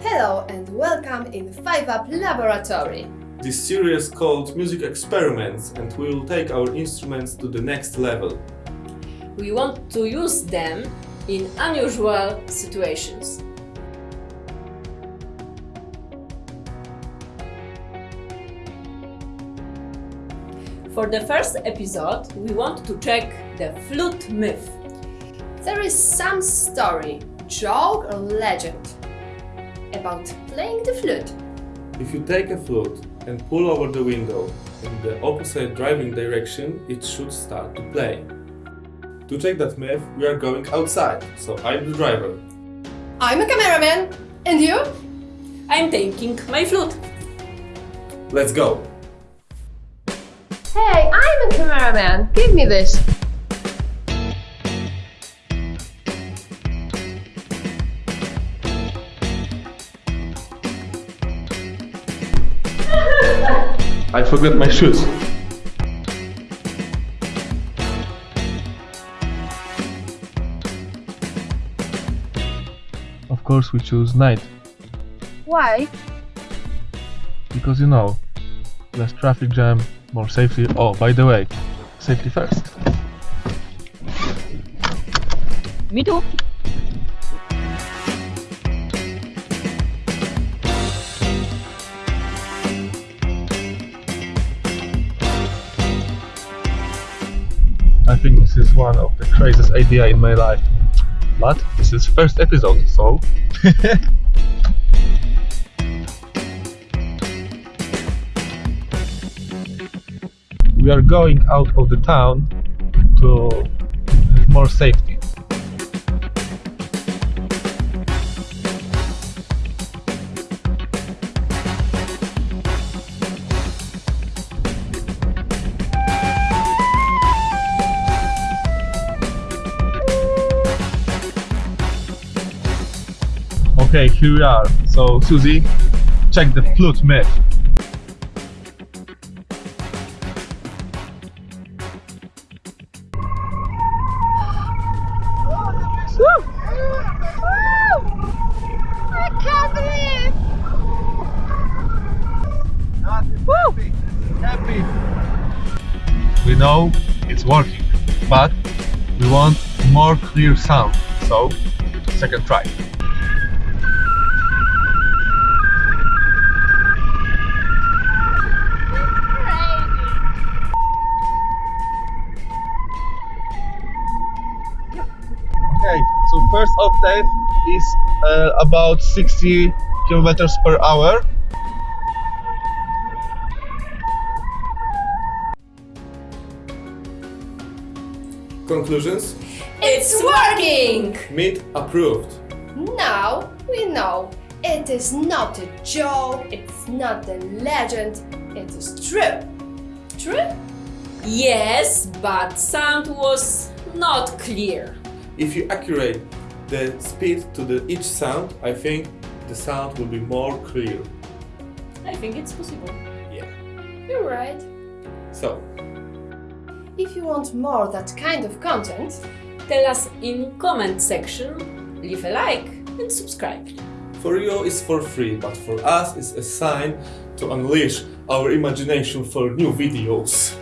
Hello and welcome in 5UP Laboratory. This series called Music Experiments and we will take our instruments to the next level. We want to use them in unusual situations. For the first episode, we want to check the flute myth. There is some story, joke or legend about playing the flute. If you take a flute and pull over the window in the opposite driving direction, it should start to play. To check that myth, we are going outside, so I'm the driver. I'm a cameraman. And you? I'm taking my flute. Let's go! Hey, I'm a cameraman. Give me this. I forgot my shoes. Of course we choose night, Why? because you know, less traffic jam, more safety. Oh, by the way, safety first. Me too. I think this is one of the craziest idea in my life. But this is first episode, so we are going out of the town to have more safety. Okay, here we are. So, Susie, check the flute myth. We know it's working, but we want more clear sound. So, second try. First octave is uh, about 60 kilometers per hour. Conclusions? It's working. Meet approved. Now we know it is not a joke, it's not a legend, it is true. True? Yes, but sound was not clear. If you accurate the speed to the each sound, I think the sound will be more clear. I think it's possible. Yeah. You're right. So, If you want more that kind of content, Tell us in comment section, leave a like and subscribe. for you it's for free, but for us it's a sign to unleash our imagination for new videos.